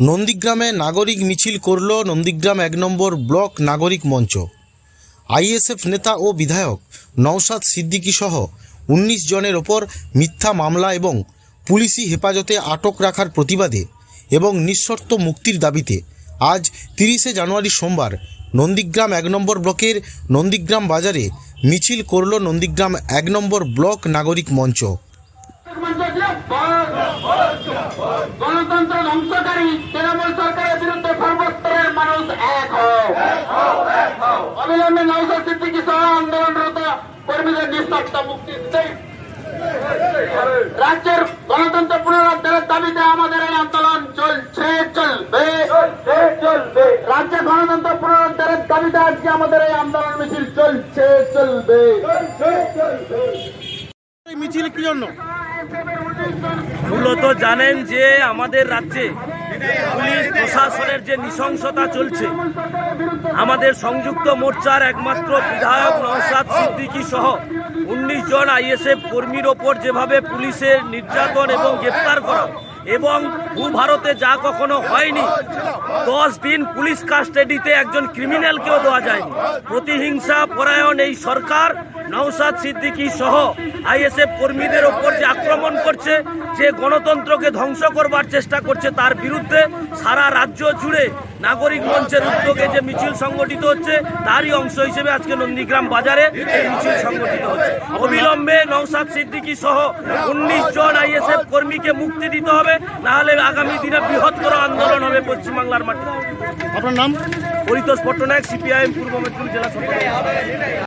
নন্দীগ্রামে নাগরিক মিছিল করল নন্দীগ্রাম এক নম্বর ব্লক নাগরিক মঞ্চ। আইএসএফ নেতা ও বিধায়ক নওশাদ সিদ্দিকী সহ উনিশ জনের ওপর মিথ্যা মামলা এবং পুলিশি হেফাজতে আটক রাখার প্রতিবাদে এবং নিঃশর্ত মুক্তির দাবিতে আজ তিরিশে জানুয়ারি সোমবার নন্দীগ্রাম এক নম্বর ব্লকের নন্দীগ্রাম বাজারে মিছিল করল নন্দীগ্রাম এক নম্বর ব্লক নাগরিক মঞ্চ। গণতন্ত্র ধ্বংসকারী তৃণমূল সরকারের বিরুদ্ধে সর্বস্তরের মানুষ এক হোক অবিলম্বে নৌসা সিদ্দিকি সহ আন্দোলনরত কর্মীদের নিঃশর্ত মুক্তি দিতে রাজ্যের গণতন্ত্র পুনরুদ্ধারের দাবিতে আমাদের এই আন্দোলন চলছে, চলবে। চলবে রাজ্যে গণতন্ত্র পুনরুদ্ধারের দাবিতে আজকে আমাদের এই আন্দোলন মিছিল চলছে, চলবে। মিছিল কি জন্য? মূলত জানেন যে আমাদের রাজ্যে পুলিশ প্রশাসনের যে নৃশংসতা চলছে, আমাদের সংযুক্ত মোর্চার একমাত্র বিধায়ক নওশাদ সিদ্দিকী সহ উনিশ জন আইএসএফ কর্মীর ওপর যেভাবে পুলিশের নির্যাতন এবং গ্রেপ্তার করা এবং ভারতে যা কখনো হয়নি, দশ দিন পুলিশ কাস্টাডিতে একজন ক্রিমিনালকেও দেওয়া যায়নি। প্রতিহিংসা, পরায়ণ এই সরকার, নওশাদ সিদ্দিকী সহ আইএসএফ কর্মীদের ওপর যে আক্রমণ করছে, যে গণতন্ত্রকে ধ্বংস করবার চেষ্টা করছে, তার বিরুদ্ধে সারা রাজ্য জুড়ে নাগরিক মঞ্চের উদ্যোগে যে মিছিল সংগঠিত হচ্ছে, তারই অংশ হিসেবে আজকে নন্দীগ্রাম বাজারে এই মিছিল সংগঠিত হচ্ছে। অবিলম্বে নৌসাদ সিদ্দিকী সহ উনিশ জন আইএসএফ কর্মীকে মুক্তি দিতে হবে নাহলে আগামী দিনে বৃহত্তর আন্দোলন হবে পশ্চিমবাংলার মাটিতে আপনার নাম? পরিতোষ পট্টনায়ক সিপিআইএম পূর্ব মেদিনীপুর জেলা সভাপতি